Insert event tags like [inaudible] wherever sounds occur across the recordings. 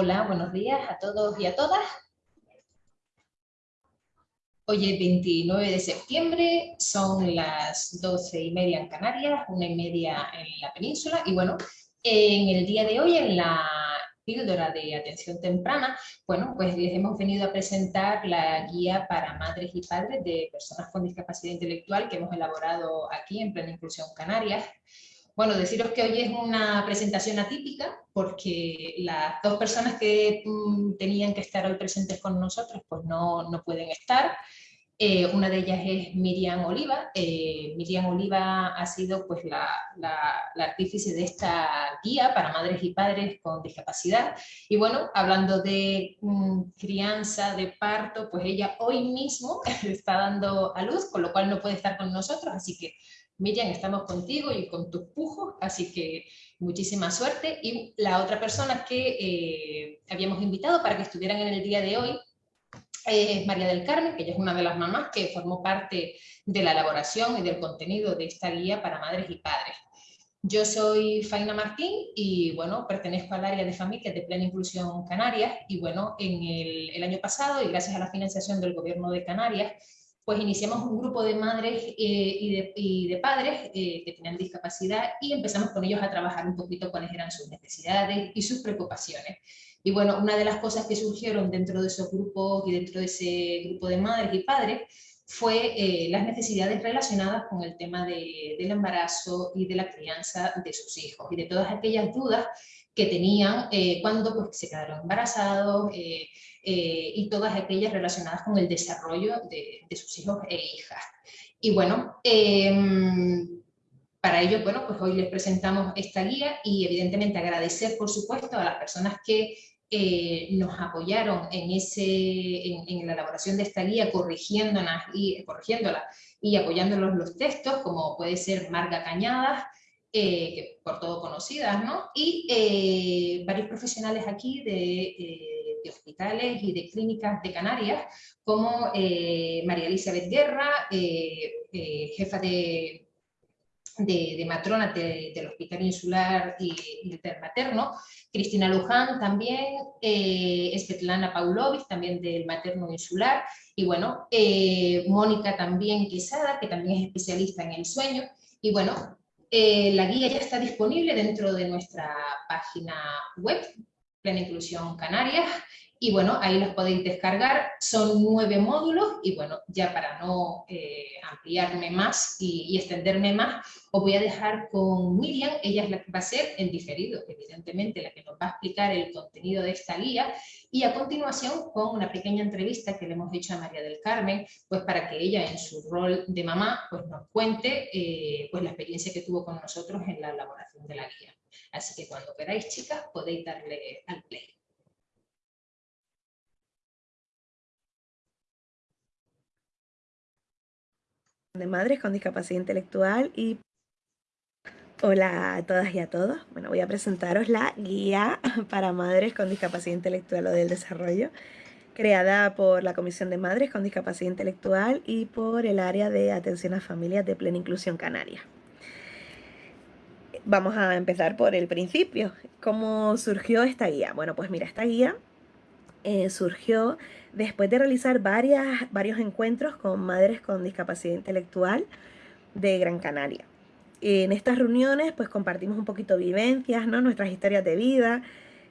Hola, buenos días a todos y a todas. Hoy es 29 de septiembre, son las 12 y media en Canarias, una y media en la península, y bueno, en el día de hoy, en la píldora de atención temprana, bueno, pues les hemos venido a presentar la guía para madres y padres de personas con discapacidad intelectual que hemos elaborado aquí en Plena Inclusión Canarias. Bueno, deciros que hoy es una presentación atípica porque las dos personas que mm, tenían que estar hoy presentes con nosotros pues no, no pueden estar. Eh, una de ellas es Miriam Oliva. Eh, Miriam Oliva ha sido pues, la, la, artífice de esta guía para madres y padres con discapacidad. Y bueno, hablando de mm, crianza, de parto, pues ella hoy mismo [laughs] está dando a luz, con lo cual no puede estar con nosotros, así que Miriam, estamos contigo y con tus pujos, así que muchísima suerte. Y la otra persona que eh, habíamos invitado para que estuvieran en el día de hoy es María del Carmen, que ella es una de las mamás que formó parte de la elaboración y del contenido de esta guía para madres y padres. Yo soy Faina Martín y bueno, pertenezco al área de familias de Plena Inclusión Canarias y bueno, en el, el año pasado y gracias a la financiación del gobierno de Canarias pues iniciamos un grupo de madres eh, y, de, padres eh, que tenían discapacidad y empezamos con ellos a trabajar un poquito cuáles eran sus necesidades y sus preocupaciones. Y bueno, una de las cosas que surgieron dentro de esos grupos y dentro de ese grupo de madres y padres fue eh, las necesidades relacionadas con el tema del embarazo y de la crianza de sus hijos y de todas aquellas dudas que tenían cuando pues, se quedaron embarazados, y todas aquellas relacionadas con el desarrollo de, sus hijos e hijas. Y bueno, em, para ello, bueno, pues hoy les presentamos esta guía y evidentemente agradecer, por supuesto, a las personas que eh, nos apoyaron en, ese, en, la elaboración de esta guía, corrigiéndolas y, corrigiéndola y apoyándolos los textos, como puede ser Marga Cañadas, eh, por todo conocidas, ¿no? Y varios profesionales aquí de de hospitales y de clínicas de Canarias, como eh, María Elizabeth Guerra, eh, eh, jefa de, de, matrona del Hospital Insular y, del Materno, Cristina Luján también, eh, Svetlana Paulovic también del Materno Insular, y bueno, Mónica también Quesada, que también es especialista en el sueño, y bueno, la guía ya está disponible dentro de nuestra página web, Plena Inclusión Canarias, y bueno, ahí los podéis descargar, son nueve módulos y bueno, ya para no eh, ampliarme más y, extenderme más, os voy a dejar con Miriam, ella es la que va a ser en diferido, evidentemente la que nos va a explicar el contenido de esta guía y a continuación con una pequeña entrevista que le hemos hecho a María del Carmen, pues para que ella en su rol de mamá pues nos cuente eh, pues la experiencia que tuvo con nosotros en la elaboración de la guía. Así que cuando queráis chicas podéis darle al play. De madres con discapacidad intelectual y hola a todas y a todos. Bueno, voy a presentaros la guía [laughs] para madres con discapacidad intelectual o del desarrollo, creada por la Comisión de Madres con Discapacidad Intelectual y por el área de atención a familias de plena inclusión canaria. Vamos a empezar por el principio. ¿Cómo surgió esta guía? Bueno, pues mira, esta guía eh, surgió después de realizar varias, varios encuentros con madres con discapacidad intelectual de Gran Canaria. En estas reuniones pues compartimos un poquito vivencias, ¿no? nuestras historias de vida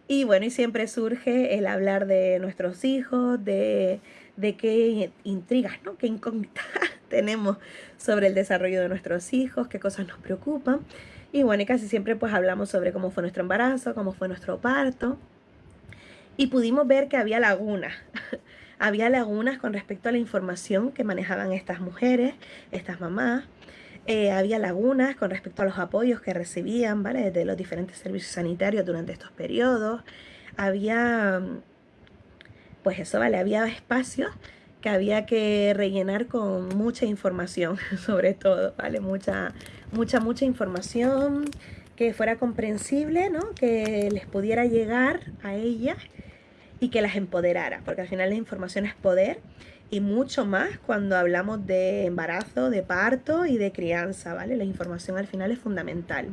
y bueno, y siempre surge el hablar de nuestros hijos, de, de qué intrigas, ¿no? qué incógnitas [laughs] tenemos sobre el desarrollo de nuestros hijos, qué cosas nos preocupan. Y bueno, y casi siempre pues hablamos sobre cómo fue nuestro embarazo, cómo fue nuestro parto y pudimos ver que había lagunas. [laughs] había lagunas con respecto a la información que manejaban estas mujeres, estas mamás. Eh, había lagunas con respecto a los apoyos que recibían, ¿vale? De los diferentes servicios sanitarios durante estos periodos. Había, pues eso, ¿vale? Había espacios que había que rellenar con mucha información, [laughs] sobre todo, ¿vale? Mucha, mucha, mucha información que fuera comprensible, ¿no? Que les pudiera llegar a ellas y que las empoderara, porque al final la información es poder y mucho más cuando hablamos de embarazo, de parto y de crianza, ¿vale? La información al final es fundamental.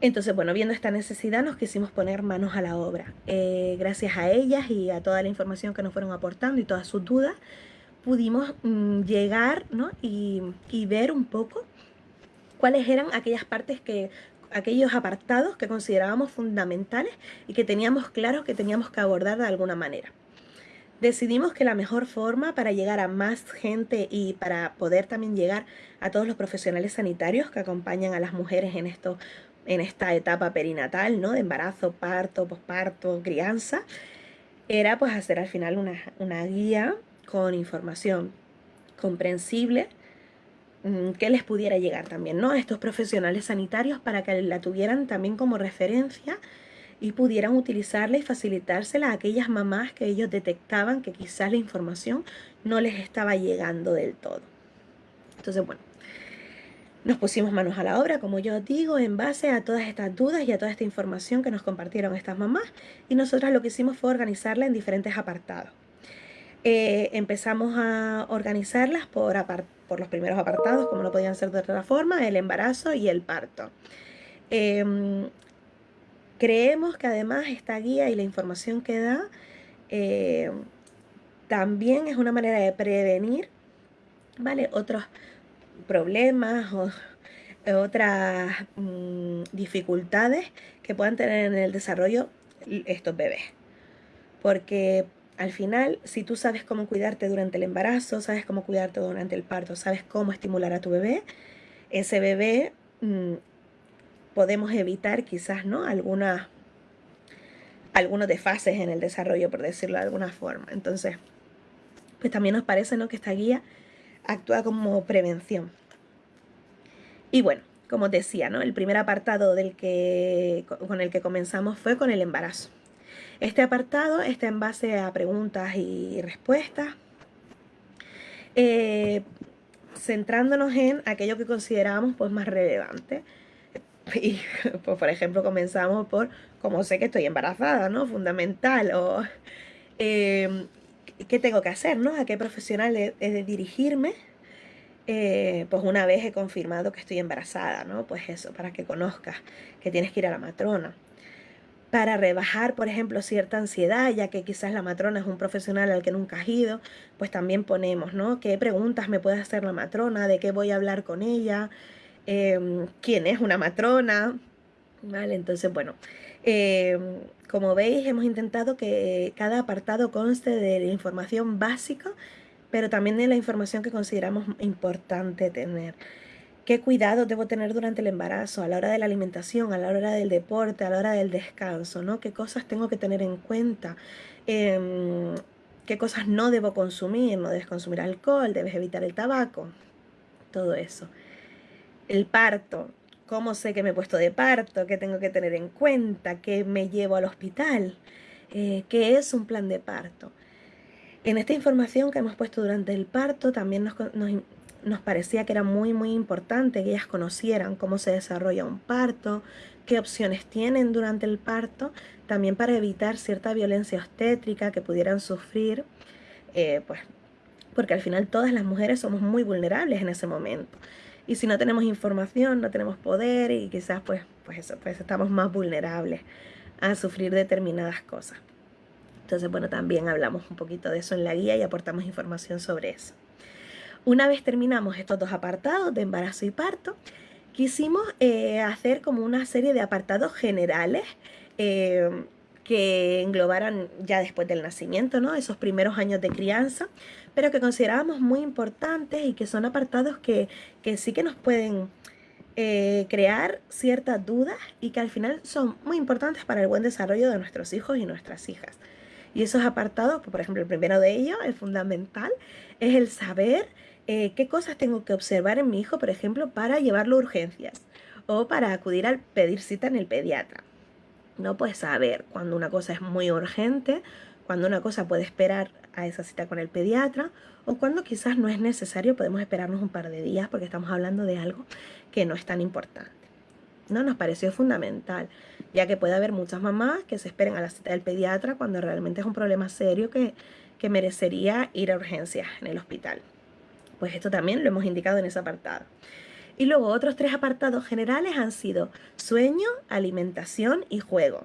Entonces, bueno, viendo esta necesidad nos quisimos poner manos a la obra. Eh, gracias a ellas y a toda la información que nos fueron aportando y todas sus dudas, pudimos mm, llegar ¿no? y, y ver un poco cuáles eran aquellas partes que aquellos apartados que considerábamos fundamentales y que teníamos claros que teníamos que abordar de alguna manera. Decidimos que la mejor forma para llegar a más gente y para poder también llegar a todos los profesionales sanitarios que acompañan a las mujeres en, esto, en esta etapa perinatal, ¿no? de embarazo, parto, posparto, crianza, era pues hacer al final una, una guía con información comprensible que les pudiera llegar también, ¿no? A estos profesionales sanitarios para que la tuvieran también como referencia y pudieran utilizarla y facilitársela a aquellas mamás que ellos detectaban que quizás la información no les estaba llegando del todo. Entonces, bueno, nos pusimos manos a la obra, como yo digo, en base a todas estas dudas y a toda esta información que nos compartieron estas mamás y nosotras lo que hicimos fue organizarla en diferentes apartados. Eh, empezamos a organizarlas por, por, los primeros apartados, como no podían ser de otra forma, el embarazo y el parto. Em, creemos que además esta guía y la información que da eh, también es una manera de prevenir ¿vale? otros problemas o otras mm, dificultades que puedan tener en el desarrollo estos bebés. Porque al final, si tú sabes cómo cuidarte durante el embarazo, sabes cómo cuidarte durante el parto, sabes cómo estimular a tu bebé, ese bebé mm, podemos evitar quizás ¿no? algunas algunos desfases en el desarrollo, por decirlo de alguna forma. Entonces, pues también nos parece ¿no? que esta guía actúa como prevención. Y bueno, como decía, ¿no? el primer apartado del que, con el que comenzamos fue con el embarazo. Este apartado está en base a preguntas y respuestas, eh, centrándonos en aquello que consideramos pues, más relevante. [laughs] Pues, por ejemplo, comenzamos por cómo sé que estoy embarazada, ¿no? Fundamental. O em, qué tengo que hacer, ¿no? A qué profesional he, de dirigirme. Eh, pues una vez he confirmado que estoy embarazada, ¿no? Pues eso, para que conozcas que tienes que ir a la matrona para rebajar, por ejemplo, cierta ansiedad, ya que quizás la matrona es un profesional al que nunca has ido, pues también ponemos, ¿no? ¿Qué preguntas me puede hacer la matrona? ¿De qué voy a hablar con ella? Em, ¿Quién es una matrona? ¿Vale? Entonces, bueno, em, como veis, hemos intentado que cada apartado conste de la información básica, pero también de la información que consideramos importante tener qué cuidado debo tener durante el embarazo, a la hora de la alimentación, a la hora del deporte, a la hora del descanso, ¿no? ¿Qué cosas tengo que tener en cuenta? Em, ¿Qué cosas no debo consumir? No debes consumir alcohol, debes evitar el tabaco, todo eso. El parto, ¿cómo sé que me he puesto de parto? ¿Qué tengo que tener en cuenta? ¿Qué me llevo al hospital? Eh, ¿Qué es un plan de parto? En esta información que hemos puesto durante el parto también nos, nos, nos parecía que era muy muy importante que ellas conocieran cómo se desarrolla un parto, qué opciones tienen durante el parto, también para evitar cierta violencia obstétrica que pudieran sufrir, eh, pues porque al final todas las mujeres somos muy vulnerables en ese momento. Y si no tenemos información, no tenemos poder y quizás pues, pues eso, pues estamos más vulnerables a sufrir determinadas cosas. Entonces, bueno, también hablamos un poquito de eso en la guía y aportamos información sobre eso. Una vez terminamos estos dos apartados de embarazo y parto, quisimos eh, hacer como una serie de apartados generales eh, que englobaran ya después del nacimiento, ¿no? esos primeros años de crianza, pero que considerábamos muy importantes y que son apartados que, sí que nos pueden eh, crear ciertas dudas y que al final son muy importantes para el buen desarrollo de nuestros hijos y nuestras hijas. Y esos apartados, por ejemplo, el primero de ellos, el fundamental, es el saber eh, qué cosas tengo que observar en mi hijo, por ejemplo, para llevarlo a urgencias o para acudir al pedir cita en el pediatra. No puedes saber cuando una cosa es muy urgente, cuando una cosa puede esperar a esa cita con el pediatra o cuando quizás no es necesario, podemos esperarnos un par de días porque estamos hablando de algo que no es tan importante. No nos pareció fundamental, ya que puede haber muchas mamás que se esperen a la cita del pediatra cuando realmente es un problema serio que, que merecería ir a urgencias en el hospital. Pues esto también lo hemos indicado en ese apartado. Y luego otros tres apartados generales han sido sueño, alimentación y juego.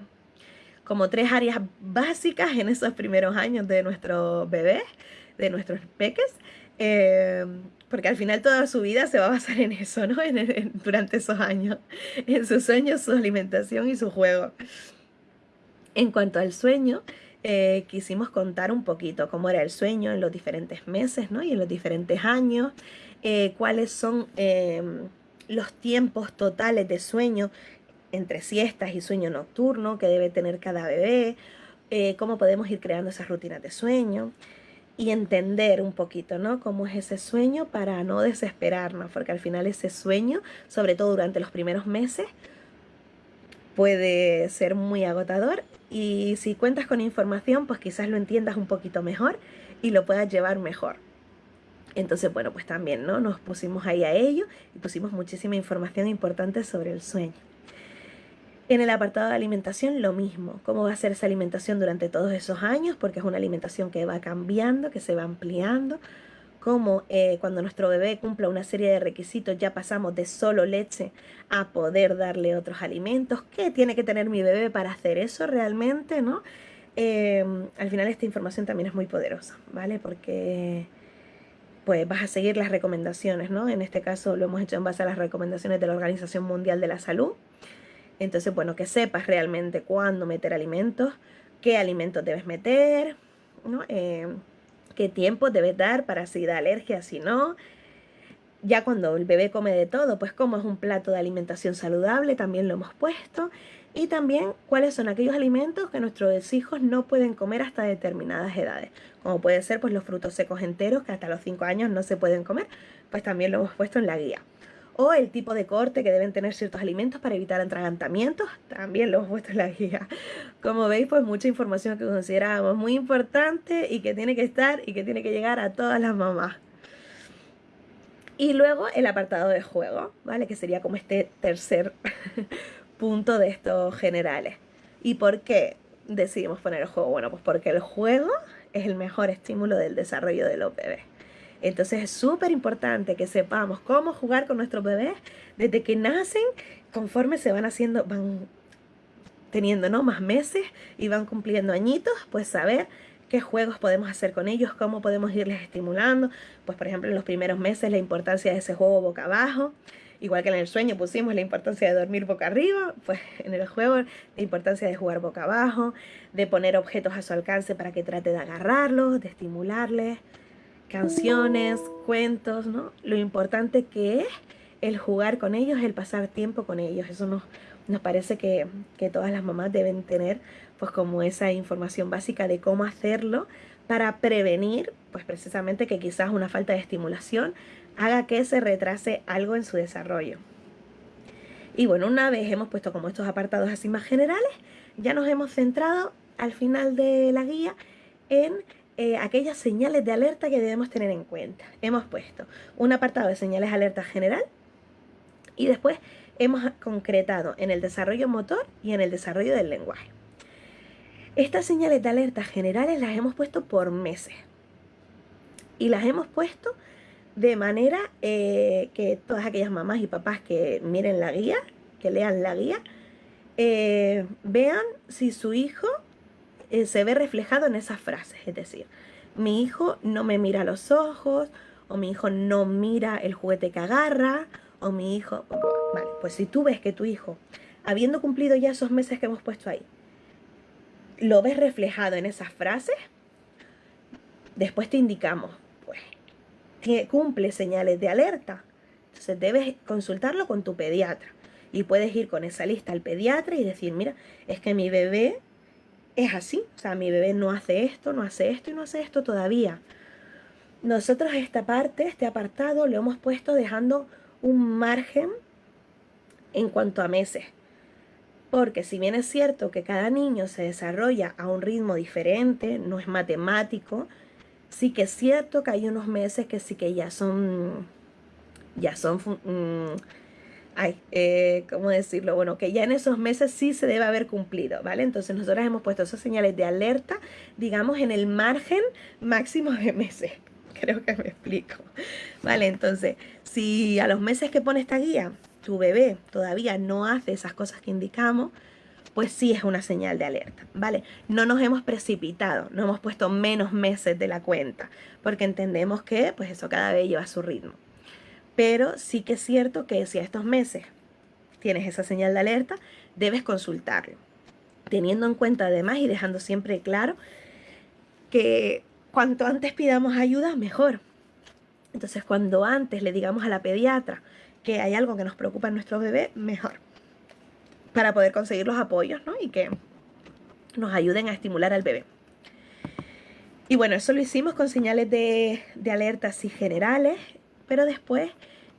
Como tres áreas básicas en esos primeros años de nuestros bebés, de nuestros peques. Eh, porque al final toda su vida se va a basar en eso, ¿no? durante esos años, en sus sueños, su alimentación y su juego. En cuanto al sueño, eh, quisimos contar un poquito cómo era el sueño en los diferentes meses, ¿no? Y en los diferentes años, eh, cuáles son em, los tiempos totales de sueño entre siestas y sueño nocturno que debe tener cada bebé, eh, cómo podemos ir creando esas rutinas de sueño y entender un poquito, ¿no? Cómo es ese sueño para no desesperarnos, porque al final ese sueño, sobre todo durante los primeros meses, puede ser muy agotador y si cuentas con información, pues quizás lo entiendas un poquito mejor y lo puedas llevar mejor. Entonces, bueno, pues también, ¿no? Nos pusimos ahí a ello y pusimos muchísima información importante sobre el sueño. En el apartado de alimentación, lo mismo. ¿Cómo va a ser esa alimentación durante todos esos años? Porque es una alimentación que va cambiando, que se va ampliando. Cómo eh, cuando nuestro bebé cumpla una serie de requisitos ya pasamos de solo leche a poder darle otros alimentos. ¿Qué tiene que tener mi bebé para hacer eso realmente? ¿no? Eh, al final esta información también es muy poderosa, ¿vale? Porque pues vas a seguir las recomendaciones, ¿no? En este caso lo hemos hecho en base a las recomendaciones de la Organización Mundial de la Salud. Entonces, bueno, que sepas realmente cuándo meter alimentos, qué alimentos debes meter, ¿no? Eh, qué tiempo debes dar para si da alergia, si no. Ya cuando el bebé come de todo, pues cómo es un plato de alimentación saludable, también lo hemos puesto. Y también cuáles son aquellos alimentos que nuestros hijos no pueden comer hasta determinadas edades. Como puede ser pues los frutos secos enteros que hasta los 5 años no se pueden comer, pues también lo hemos puesto en la guía o el tipo de corte que deben tener ciertos alimentos para evitar atragantamientos, también lo hemos puesto en la guía. Como veis, pues mucha información que consideramos muy importante y que tiene que estar y que tiene que llegar a todas las mamás. Y luego el apartado de juego, ¿vale? Que sería como este tercer [laughs] punto de estos generales. ¿Y por qué decidimos poner el juego? Bueno, pues porque el juego es el mejor estímulo del desarrollo de los bebés. Entonces es súper importante que sepamos cómo jugar con nuestros bebés desde que nacen, conforme se van haciendo, van teniendo ¿no? más meses y van cumpliendo añitos, pues saber qué juegos podemos hacer con ellos, cómo podemos irles estimulando. Pues por ejemplo en los primeros meses la importancia de ese juego boca abajo. Igual que en el sueño pusimos la importancia de dormir boca arriba, pues en el juego la importancia de jugar boca abajo, de poner objetos a su alcance para que trate de agarrarlos, de estimularles canciones, cuentos, ¿no? Lo importante que es el jugar con ellos, el pasar tiempo con ellos. Eso nos, nos parece que, que todas las mamás deben tener pues como esa información básica de cómo hacerlo para prevenir pues precisamente que quizás una falta de estimulación haga que se retrase algo en su desarrollo. Y bueno, una vez hemos puesto como estos apartados así más generales, ya nos hemos centrado al final de la guía en eh, aquellas señales de alerta que debemos tener en cuenta. Hemos puesto un apartado de señales de alerta general y después hemos concretado en el desarrollo motor y en el desarrollo del lenguaje. Estas señales de alerta generales las hemos puesto por meses y las hemos puesto de manera eh, que todas aquellas mamás y papás que miren la guía, que lean la guía, eh, vean si su hijo eh, se ve reflejado en esas frases. Es decir, mi hijo no me mira los ojos, o mi hijo no mira el juguete que agarra, o mi hijo... Vale, pues si tú ves que tu hijo, habiendo cumplido ya esos meses que hemos puesto ahí, lo ves reflejado en esas frases, después te indicamos, pues, cumple señales de alerta. Entonces debes consultarlo con tu pediatra. Y puedes ir con esa lista al pediatra y decir, mira, es que mi bebé es así. O sea, mi bebé no hace esto, no hace esto y no hace esto todavía. Nosotros esta parte, este apartado, lo hemos puesto dejando un margen en cuanto a meses. Porque si bien es cierto que cada niño se desarrolla a un ritmo diferente, no es matemático, sí que es cierto que hay unos meses que sí que ya son, ya son mm, ay, eh, ¿cómo decirlo? Bueno, que ya en esos meses sí se debe haber cumplido, ¿vale? Entonces nosotros hemos puesto esas señales de alerta, digamos, en el margen máximo de meses. [laughs] Creo que me explico. Vale, entonces, si a los meses que pone esta guía, tu bebé todavía no hace esas cosas que indicamos, pues sí es una señal de alerta, ¿vale? No nos hemos precipitado, no hemos puesto menos meses de la cuenta, porque entendemos que, pues eso cada vez lleva su ritmo. Pero sí que es cierto que si a estos meses tienes esa señal de alerta, debes consultarlo, teniendo en cuenta además y dejando siempre claro que cuanto antes pidamos ayuda, mejor. Entonces, cuando antes le digamos a la pediatra que hay algo que nos preocupa en nuestro bebé, mejor. Para poder conseguir los apoyos, ¿no? Y que nos ayuden a estimular al bebé. Y bueno, eso lo hicimos con señales de, de alerta así generales, pero después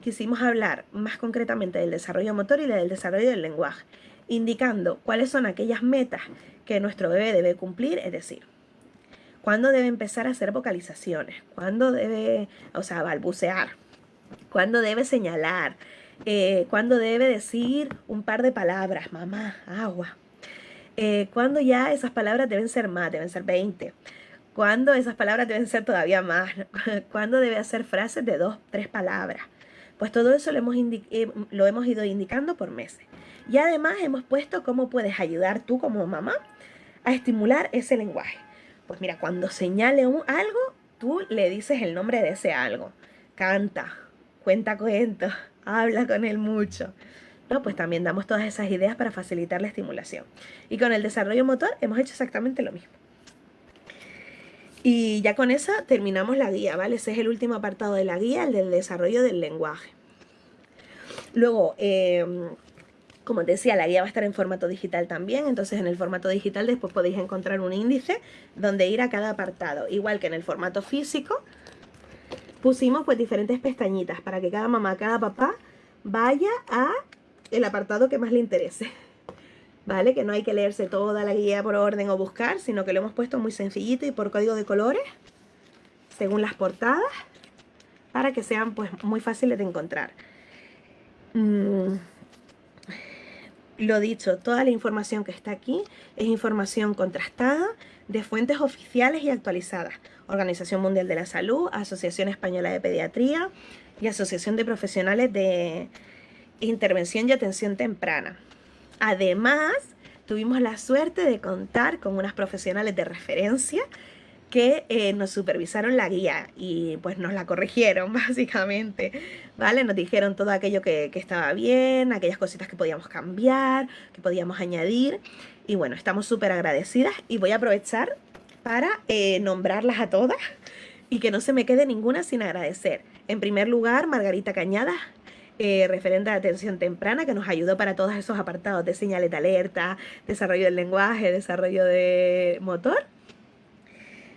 quisimos hablar más concretamente del desarrollo motor y del desarrollo del lenguaje, indicando cuáles son aquellas metas que nuestro bebé debe cumplir, es decir, cuándo debe empezar a hacer vocalizaciones, cuándo debe, o sea, balbucear, cuándo debe señalar, eh, cuándo debe decir un par de palabras, mamá, agua, eh, cuándo ya esas palabras deben ser más, deben ser 20, cuándo esas palabras deben ser todavía más, [laughs] cuándo debe hacer frases de dos, tres palabras. Pues todo eso lo hemos, eh, lo hemos ido indicando por meses. Y además hemos puesto cómo puedes ayudar tú como mamá a estimular ese lenguaje. Pues mira, cuando señale algo, tú le dices el nombre de ese algo. Canta, cuenta cuentos, [laughs] habla con él mucho. ¿no? Pues también damos todas esas ideas para facilitar la estimulación. Y con el desarrollo motor hemos hecho exactamente lo mismo. Y ya con esa terminamos la guía, ¿vale? Ese es el último apartado de la guía, el del desarrollo del lenguaje. Luego, eh, como te decía, la guía va a estar en formato digital también, entonces en el formato digital después podéis encontrar un índice donde ir a cada apartado. Igual que en el formato físico, pusimos pues diferentes pestañitas para que cada mamá, cada papá vaya a el apartado que más le interese. ¿Vale? Que no hay que leerse toda la guía por orden o buscar, sino que lo hemos puesto muy sencillito y por código de colores, según las portadas, para que sean pues muy fáciles de encontrar. Mm, lo dicho, toda la información que está aquí es información contrastada de fuentes oficiales y actualizadas. Organización Mundial de la Salud, Asociación Española de Pediatría y Asociación de Profesionales de Intervención y Atención Temprana. Además, tuvimos la suerte de contar con unas profesionales de referencia que eh, nos supervisaron la guía y pues nos la corrigieron [laughs] básicamente, ¿vale? Nos dijeron todo aquello que, estaba bien, aquellas cositas que podíamos cambiar, que podíamos añadir y bueno, estamos súper agradecidas y voy a aprovechar para eh, nombrarlas a todas y que no se me quede ninguna sin agradecer. En primer lugar, Margarita Cañada, eh, referente de atención temprana, que nos ayudó para todos esos apartados de señales de alerta, desarrollo del lenguaje, desarrollo de motor.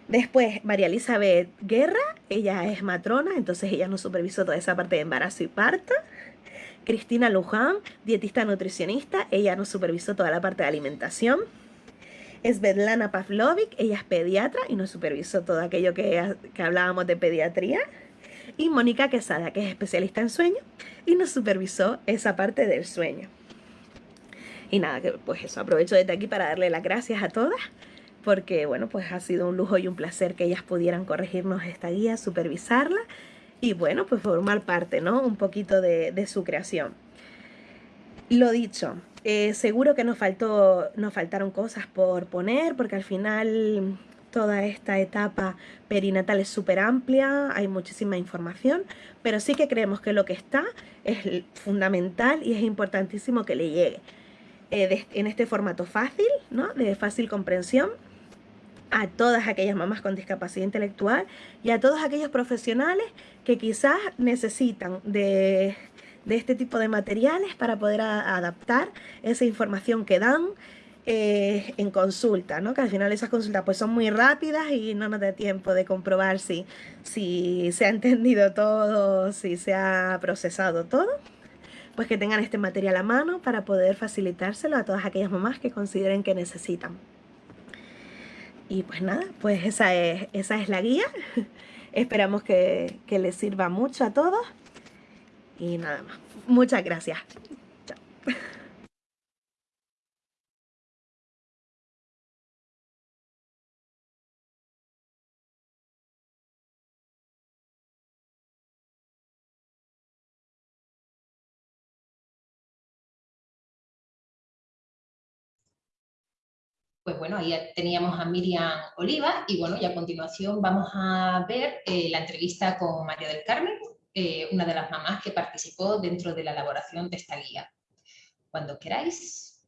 Después, María Elizabeth Guerra, ella es matrona, entonces ella nos supervisó toda esa parte de embarazo y parto. Cristina Luján, dietista nutricionista, ella nos supervisó toda la parte de alimentación. Svetlana Pavlovic, ella es pediatra y nos supervisó todo aquello que, que hablábamos de pediatría. Y Mónica Quesada, que es especialista en sueño y nos supervisó esa parte del sueño. Y nada, pues eso, aprovecho desde aquí para darle las gracias a todas porque bueno, pues ha sido un lujo y un placer que ellas pudieran corregirnos esta guía, supervisarla y bueno, pues formar parte, ¿no? Un poquito de, su creación. Lo dicho, eh, seguro que nos, faltó, nos faltaron cosas por poner, porque al final toda esta etapa perinatal es súper amplia, hay muchísima información, pero sí que creemos que lo que está es fundamental y es importantísimo que le llegue. Eh, en este formato fácil, ¿no? de fácil comprensión, a todas aquellas mamás con discapacidad intelectual y a todos aquellos profesionales que quizás necesitan de, este tipo de materiales para poder adaptar esa información que dan eh, en consulta, ¿no? que al final esas consultas pues son muy rápidas y no nos da tiempo de comprobar si, si se ha entendido todo, si se ha procesado todo pues que tengan este material a mano para poder facilitárselo a todas aquellas mamás que consideren que necesitan. Y pues nada, pues esa es, esa es la guía. [laughs] Esperamos que, que les sirva mucho a todos. Y nada más. Muchas gracias. Chao. [laughs] pues bueno, ahí teníamos a Miriam Oliva y bueno, y a continuación vamos a ver eh, la entrevista con María del Carmen, eh, una de las mamás que participó dentro de la elaboración de esta guía. Cuando queráis.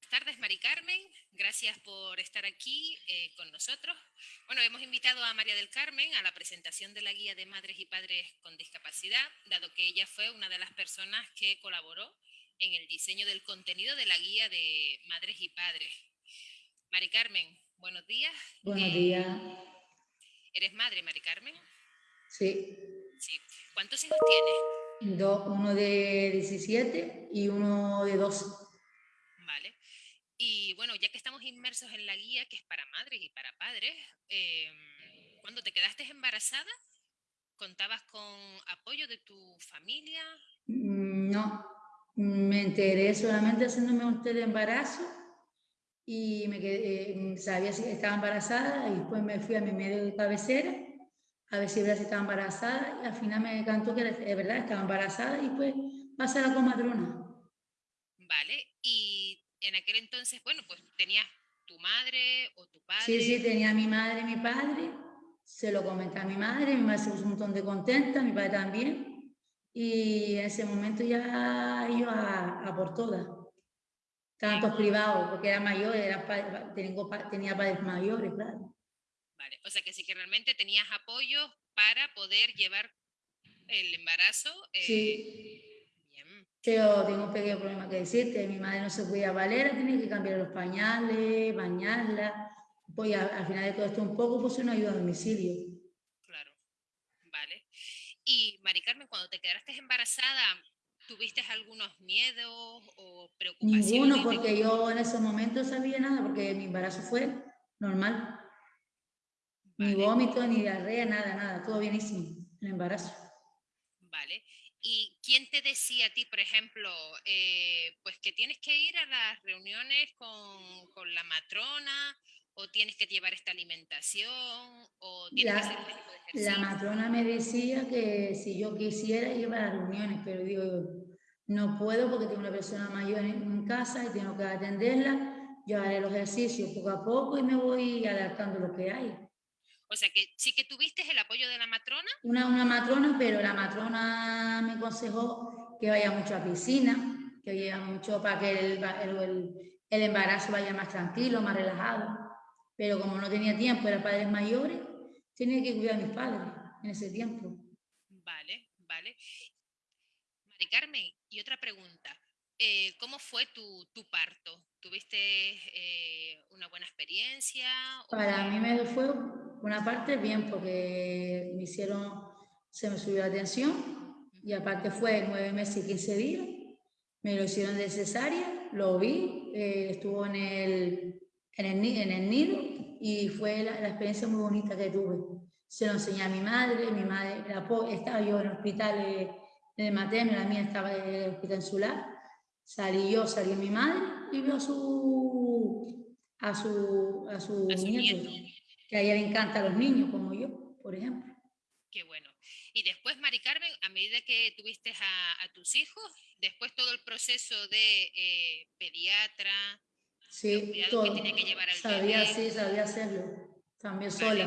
Buenas tardes, Mari Carmen. Gracias por estar aquí eh, con nosotros. Bueno, hemos invitado a María del Carmen a la presentación de la guía de madres y padres con discapacidad, dado que ella fue una de las personas que colaboró en el diseño del contenido de la guía de madres y padres. Mari Carmen, buenos días. Buenos eh, días. ¿Eres madre, Mari Carmen? Sí. sí. ¿Cuántos hijos tienes? Dos, uno de 17 y uno de 12. Vale. Y bueno, ya que estamos inmersos en la guía, que es para madres y para padres, eh, cuando te quedaste embarazada, ¿contabas con apoyo de tu familia? Me enteré solamente haciéndome un test de embarazo y me quedé, eh, sabía si estaba embarazada y después me fui a mi medio de cabecera a ver si estaba embarazada y al final me cantó que de verdad estaba embarazada y pues pasé a la comadrona. Vale, y en aquel entonces, bueno, pues tenías tu madre o tu padre. Sí, sí, tenía mi madre y mi padre, se lo comenté a mi madre, mi madre se puso un montón de contenta, mi padre también y en ese momento ya iba a, por todas. Tantos privados, porque era mayor, era, tenía padres mayores, claro. Vale, o sea que sí que realmente tenías apoyo para poder llevar el embarazo. Eh, sí. Pero tengo un pequeño problema que decirte, mi madre no se podía valer, tenía que cambiar los pañales, bañarla, pues al, final de todo esto un poco pues una ayuda a domicilio. Mari Carmen, cuando te quedaste embarazada, ¿tuviste algunos miedos o preocupaciones? Ninguno, porque yo en ese momento sabía nada, porque mi embarazo fue normal. Ni vómito, ni diarrea, nada, nada, todo bienísimo, el embarazo. Vale. ¿Y quién te decía a ti, por ejemplo, eh, pues que tienes que ir a las reuniones con, con la matrona o tienes que llevar esta alimentación o tienes la, que hacer este La matrona me decía que si yo quisiera ir a las reuniones, pero digo, no puedo porque tengo una persona mayor en casa y tengo que atenderla. Yo haré los ejercicios poco a poco y me voy adaptando lo que hay. O sea que sí que tuviste el apoyo de la matrona. Una, una matrona, pero la matrona me aconsejó que vaya mucho a piscina, que vaya mucho para que el, el, el embarazo vaya más tranquilo, más relajado pero como no tenía tiempo, era padres mayores, tenía que cuidar a mis padres en ese tiempo. Vale, vale. Mari Carmen, y otra pregunta. Eh, ¿Cómo fue tu, tu parto? ¿Tuviste eh, una buena experiencia? Para mí me fue una parte bien porque me hicieron, se me subió la tensión y aparte fue nueve meses y quince días. Me lo hicieron de cesárea, lo vi, eh, estuvo en el en el, en el nido y fue la, experiencia muy bonita que tuve. Se lo enseñé a mi madre, mi madre estaba yo en el hospital eh, en el materno, la mía estaba en el hospital insular. Salí yo, salió mi madre y vio a su, a su, a su, nieto, que a ella le encantan los niños, como yo, por ejemplo. Qué bueno. Y después, Mari Carmen, a medida que tuviste a, a tus hijos, después todo el proceso de eh, pediatra, Sí, todo. sabía, sí, sabía hacerlo. También sola.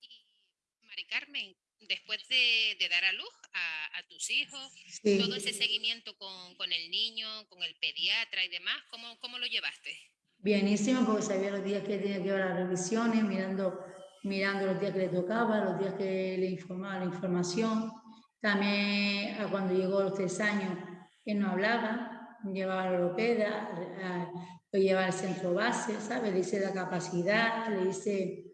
Y, Mari Carmen, después de, dar a luz a, tus hijos, todo ese seguimiento con, con, el niño, con el pediatra y demás, ¿cómo, cómo lo llevaste? Bienísimo, porque sabía los días que tenía que llevar las revisiones, mirando, mirando los días que le tocaba, los días que le informaba la información. También a cuando llegó a los tres años, que no hablaba, llevaba la logopeda, lo llevaba al centro base, ¿sabes? Le hice la capacidad, le hice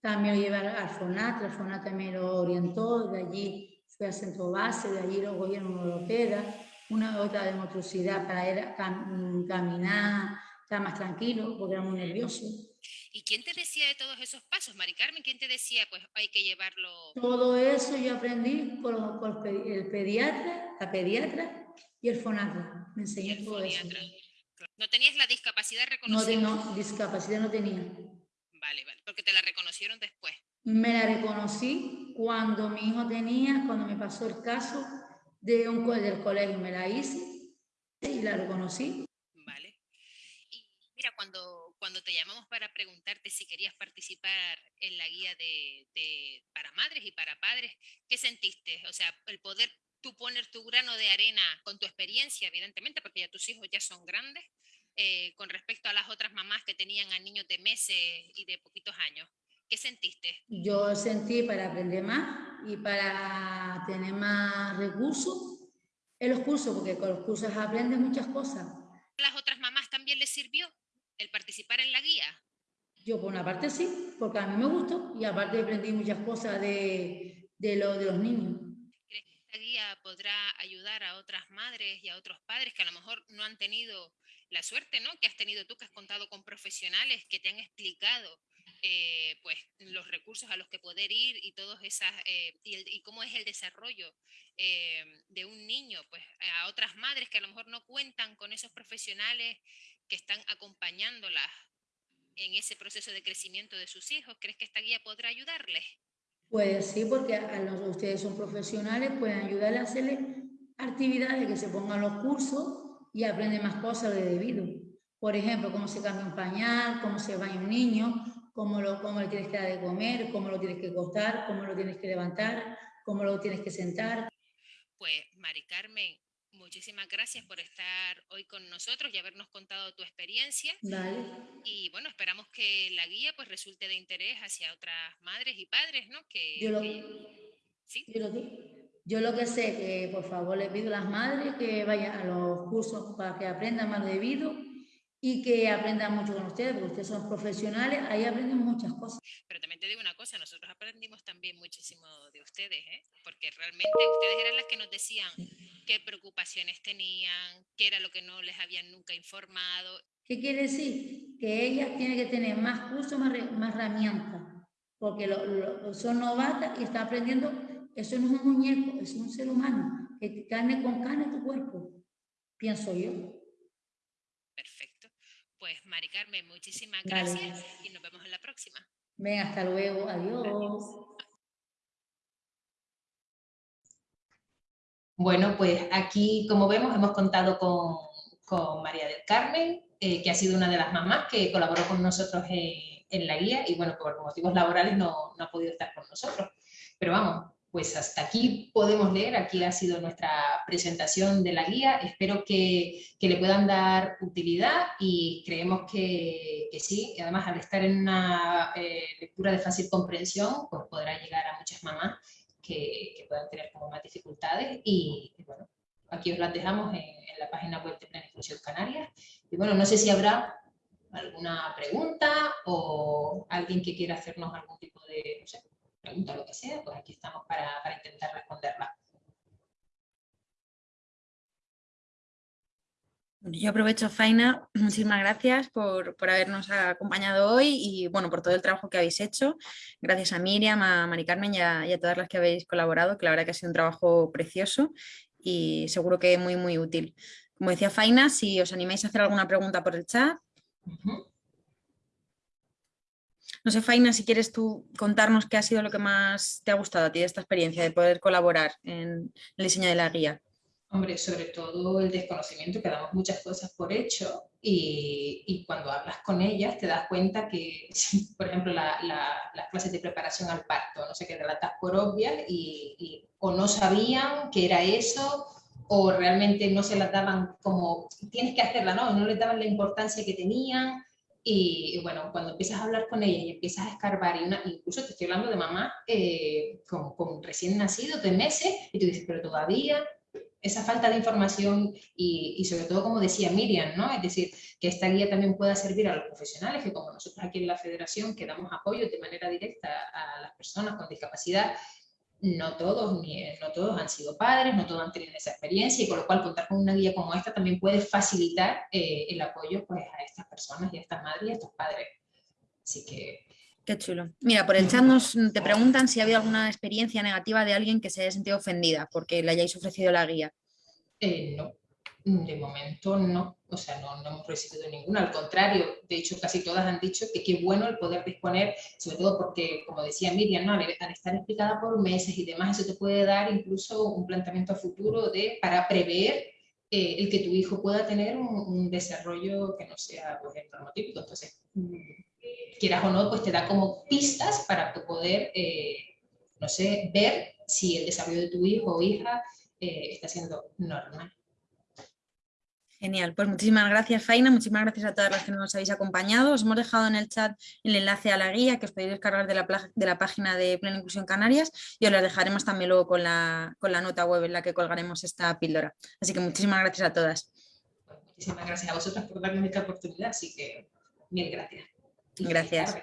también lo llevé al FONAT, el FONAT también lo orientó, de allí fue al centro base, de allí luego vieron una logopeda, una otra de motricidad para a caminar, estar más tranquilo, porque era muy nervioso. ¿Y quién te decía de todos esos pasos, Mari Carmen? ¿Quién te decía, pues hay que llevarlo? Todo eso yo aprendí por, por el pediatra, la pediatra y el fonatra. Me enseñó todo eso. ¿No tenías la discapacidad reconocida? No, no, discapacidad no tenía. Vale, vale, porque te la reconocieron después. Me la reconocí cuando mi hijo tenía, cuando me pasó el caso de un del colegio, me la hice y la reconocí. Vale. Mira, cuando, cuando te llamamos para preguntarte si querías participar en la guía de, de, para madres y para padres, ¿qué sentiste? O sea, el poder tú poner tu grano de arena con tu experiencia, evidentemente, porque ya tus hijos ya son grandes, eh, con respecto a las otras mamás que tenían a niños de meses y de poquitos años. ¿Qué sentiste? Yo sentí para aprender más y para tener más recursos en los cursos, porque con los cursos aprendes muchas cosas. ¿A las otras mamás también les sirvió el participar en la guía? Yo por una parte sí, porque a mí me gustó y aparte aprendí muchas cosas de, de, lo, de los niños. ¿Crees que esta guía podrá ayudar a otras madres y a otros padres que a lo mejor no han tenido la suerte ¿no? que has tenido tú, que has contado con profesionales que te han explicado eh, pues, los recursos a los que poder ir y, todos esas, eh, y, cómo es el desarrollo eh, de un niño, pues a otras madres que a lo mejor no cuentan con esos profesionales que están acompañándolas en ese proceso de crecimiento de sus hijos. ¿Crees que esta guía podrá ayudarles? Pues sí, porque a los, ustedes son profesionales, pueden ayudarles a hacerle actividades, que se pongan los cursos y aprende más cosas de debido. Por ejemplo, cómo se cambia un pañal, cómo se baña un niño, cómo, lo, cómo le tienes que dar de comer, cómo lo tienes que acostar, cómo lo tienes que levantar, cómo lo tienes que sentar. Pues, Mari Carmen, muchísimas gracias por estar hoy con nosotros y habernos contado tu experiencia. Vale. Y bueno, esperamos que la guía pues resulte de interés hacia otras madres y padres, ¿no? Que, yo lo, ¿sí? yo lo, yo lo que sé, que por favor les pido a las madres que vayan a los cursos para que aprendan más debido y que aprendan mucho con ustedes, porque ustedes son profesionales, ahí aprenden muchas cosas. Pero también te digo una cosa, nosotros aprendimos también muchísimo de ustedes, ¿eh? porque realmente ustedes eran las que nos decían qué preocupaciones tenían, qué era lo que no les habían nunca informado. ¿Qué quiere decir? Que ellas tienen que tener más cursos, más, más herramientas, porque lo, son novatas y están aprendiendo eso no es un muñeco, es un ser humano, que carne con carne tu cuerpo, pienso yo. Perfecto. Pues Mari Carmen, muchísimas gracias y nos vemos en la próxima. Ven, hasta luego, adiós. Bueno, pues aquí, como vemos, hemos contado con, María del Carmen, eh, que ha sido una de las mamás que colaboró con nosotros en, la guía y bueno, por motivos laborales no, ha podido estar con nosotros. Pero vamos, pues hasta aquí podemos leer, aquí ha sido nuestra presentación de la guía, espero que, le puedan dar utilidad y creemos que, sí, y además al estar en una eh, lectura de fácil comprensión, pues podrá llegar a muchas mamás que, puedan tener como más dificultades y, bueno, aquí os las dejamos en, la página web de Planificación Canarias y bueno, no sé si habrá alguna pregunta o alguien que quiera hacernos algún tipo de, pregunta o lo que sea, pues aquí estamos para, para intentar responderla. Yo aprovecho, Faina, [clears throat] muchísimas gracias por, por, habernos acompañado hoy y bueno, por todo el trabajo que habéis hecho. Gracias a Miriam, a Mari Carmen y a, todas las que habéis colaborado, que la verdad que ha sido un trabajo precioso y seguro que muy, muy útil. Como decía Faina, si os animáis a hacer alguna pregunta por el chat. No sé, Faina, si quieres tú contarnos qué ha sido lo que más te ha gustado a ti de esta experiencia de poder colaborar en el diseño de la guía. Hombre, sobre todo el desconocimiento, que damos muchas cosas por hecho y, cuando hablas con ellas te das cuenta que, [laughs] por ejemplo, las clases de preparación al parto, no sé qué relatas por obvias y, o no sabían que era eso o realmente no se las daban como, tienes que hacerla, ¿no? No les daban la importancia que tenían y, bueno, cuando empiezas a hablar con ella y empiezas a escarbar, y una, incluso te estoy hablando de mamá eh, con, recién nacido, de meses, y tú dices, pero todavía esa falta de información y, sobre todo, como decía Miriam, ¿no? Es decir, que esta guía también pueda servir a los profesionales, que como nosotros aquí en la federación que damos apoyo de manera directa a las personas con discapacidad, no todos, ni, no todos han sido padres, no todos han tenido esa experiencia y con lo cual contar con una guía como esta también puede facilitar eh, el apoyo pues, a estas personas y a estas madres y a estos padres. Así que... Qué chulo. Mira, por el chat nos te preguntan si ha habido alguna experiencia negativa de alguien que se haya sentido ofendida porque le hayáis ofrecido la guía. Eh, no, de momento no, o sea, no, hemos recibido ninguna, al contrario, de hecho casi todas han dicho que qué bueno el poder disponer, sobre todo porque, como decía Miriam, ¿no? al, estar explicada por meses y demás, eso te puede dar incluso un planteamiento a futuro de, para prever eh, el que tu hijo pueda tener un, desarrollo que no sea pues, normotípico. Entonces, mm, quieras o no, pues te da como pistas para poder, eh, no sé, ver si el desarrollo de tu hijo o hija eh, está siendo normal. Genial, pues muchísimas gracias Faina, muchísimas gracias a todas las que nos habéis acompañado. Os hemos dejado en el chat el enlace a la guía que os podéis descargar de la, de la página de Plena Inclusión Canarias y os la dejaremos también luego con la, con la nota web en la que colgaremos esta píldora. Así que muchísimas gracias a todas. Muchísimas gracias a vosotras por darme esta oportunidad, así que mil gracias. Gracias.